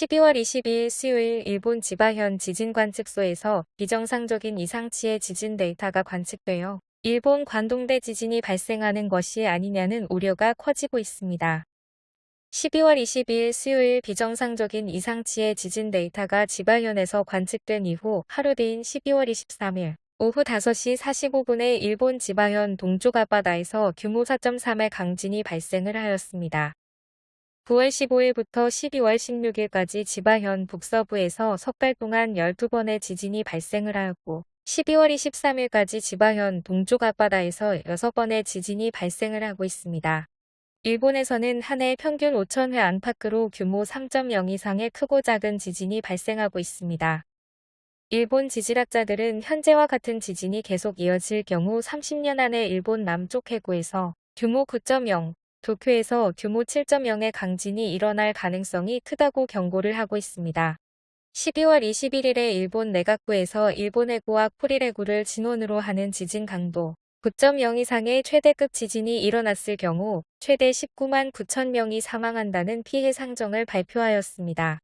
12월 22일 수요일 일본 지바현 지진 관측소에서 비정상적인 이상치의 지진 데이터가 관측되어 일본 관동대 지진이 발생하는 것이 아니냐는 우려가 커지고 있습니다. 12월 22일 수요일 비정상적인 이상치의 지진 데이터가 지바현에서 관측된 이후 하루 뒤인 12월 23일 오후 5시 45분에 일본 지바현 동쪽 앞바다에서 규모 4.3의 강진이 발생을 하였습니다. 9월 15일부터 12월 16일까지 지바현 북서부에서 석달 동안 12번의 지진이 발생을 하였고 12월 23일까지 지바현 동쪽 앞바다에서 6번의 지진이 발생을 하고 있습니다. 일본에서는 한 해 평균 5천회 안팎으로 규모 3.0 이상의 크고 작은 지진이 발생하고 있습니다. 일본 지질학자들은 현재와 같은 지진이 계속 이어질 경우 30년 안에 일본 남쪽 해구에서 규모 9.0, 도쿄에서 규모 7.0의 강진이 일어날 가능성이 크다고 경고를 하고 있습니다. 12월 21일에 일본 내각부에서 일본 해구와 쿠릴 해구를 진원으로 하는 지진 강도 9.0 이상의 최대급 지진이 일어났을 경우 최대 19만 9천 명이 사망한다는 피해 상정을 발표하였습니다.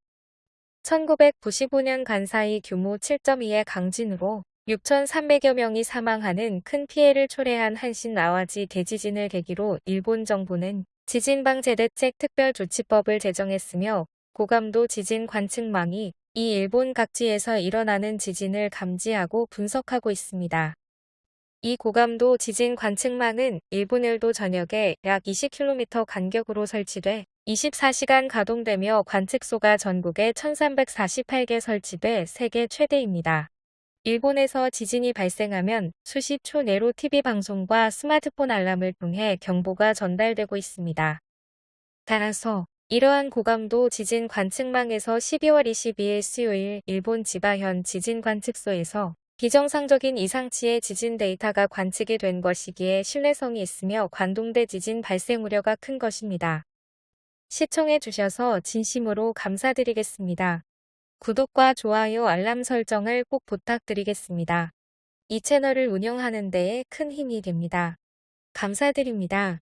1995년 간사이 규모 7.2의 강진으로 6,300여 명이 사망하는 큰 피해를 초래한 한신 아와지 대지진을 계기로 일본 정부는 지진방제대책 특별조치법을 제정했으며 고감도 지진 관측망이 이 일본 각지에서 일어나는 지진을 감지하고 분석하고 있습니다. 이 고감도 지진 관측망은 일본 일도 전역에 약 20km 간격으로 설치돼 24시간 가동되며 관측소가 전국에 1348개 설치돼 세계 최대입니다. 일본에서 지진이 발생하면 수십 초 내로 TV 방송과 스마트폰 알람을 통해 경보가 전달되고 있습니다. 따라서 이러한 고감도 지진 관측망에서 12월 22일 수요일 일본 지바현 지진 관측소에서 비정상적인 이상치의 지진 데이터가 관측이 된 것이기에 신뢰성이 있으며 관동대 지진 발생 우려가 큰 것입니다. 시청해 주셔서 진심으로 감사드리겠습니다. 구독과 좋아요 알람 설정을 꼭 부탁드리겠습니다. 이 채널을 운영하는 데에 큰 힘이 됩니다. 감사드립니다.